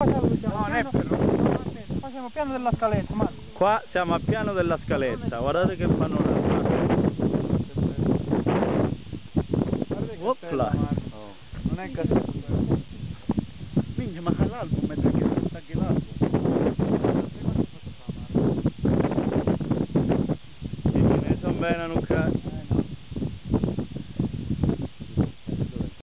No, non è però. Qua siamo a piano della scaletta, Marco. Qua siamo a piano della scaletta, guardate che panorama. Opla. Oh, Non è in casa. Minchia, ma l'album è che sta che l'album. Ne sono bene, Luca. Eh, no.